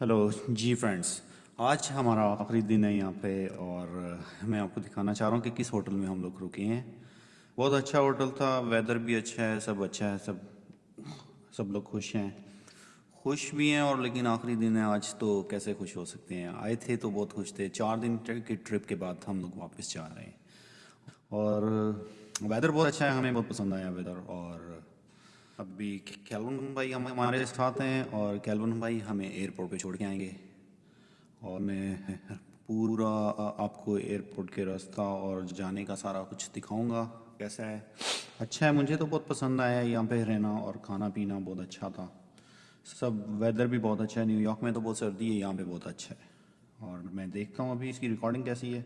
Hello जी friends आज हमारा आखिरी दिन है यहाँ पे और मैं आपको दिखाना चाह रहा हूँ कि किस होटल में हम लोग रुके हैं। बहुत अच्छा होटल था वेदर भी अच्छा है, सब अच्छा है, सब सब लोग खुश हैं। खुश भी हैं और लेकिन आखिरी दिन है, आज तो कैसे खुश हो सकते हैं? आए थे तो बहुत खुश थे। चार दिन की ट्रिप के बाद हम लोग वापस जा रहे हैं। और वेदर बहुत अच्छा है, हमें बहुत पसंद आया वेदर और अभी कैलवन भाई हम हमारे साथ हैं और कैलवन भाई हमें एयरपोर्ट पे छोड़ के आएँगे। और मैं पूरा आपको एयरपोर्ट के रास्ता और जाने का सारा कुछ दिखाऊँगा। कैसा है? अच्छा है, मुझे तो बहुत पसंद आया यहाँ पे रहना और खाना पीना बहुत अच्छा था। सब वेदर भी बहुत अच्छा है न्यूयॉर्क में तो बहुत सर्दी है, यहाँ पे बहुत अच्छा है। और मैं देखता हूँ अभी इसकी रिकॉर्डिंग कैसी है।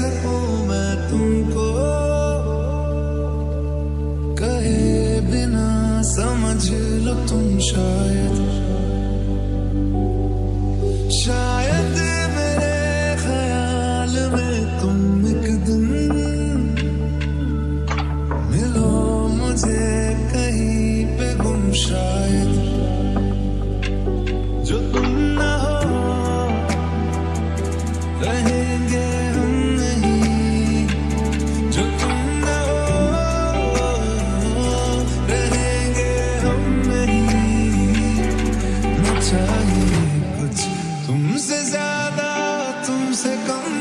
मैं तुमको। कहे बिना समझ लो तुम शायद। शायद मेरे ख्याल में तुम एक दिन मिलो मुझे कहीं पे गुम शायद। ज़्यादा तुमसे कम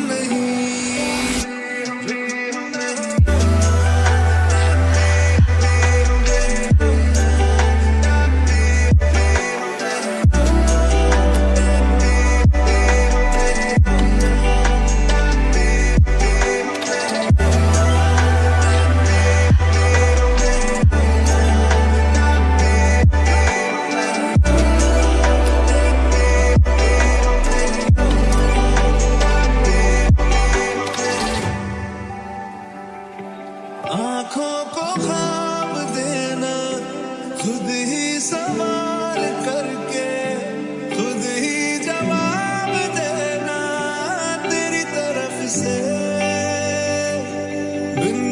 Been